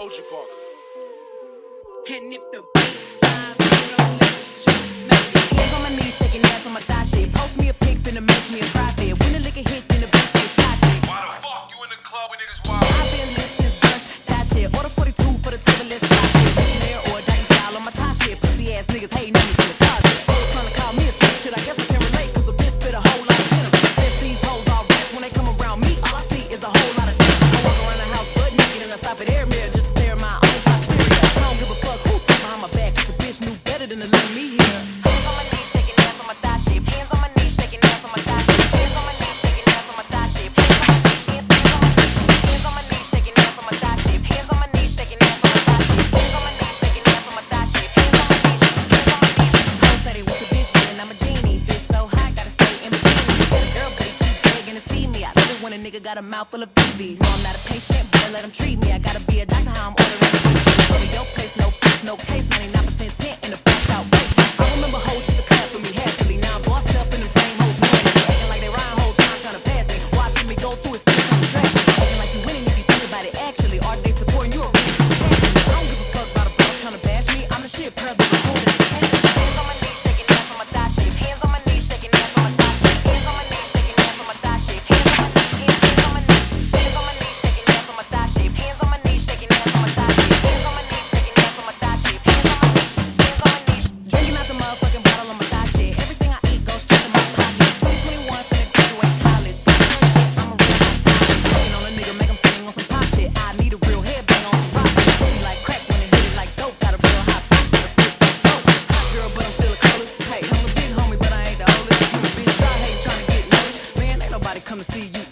OG Parker. And if the nigga got a mouth full of BBs. No, I'm not a patient, better let him treat me. I gotta be a doctor, how I'm ordering. Go to your place, no place, no case.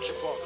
Soldier Boy.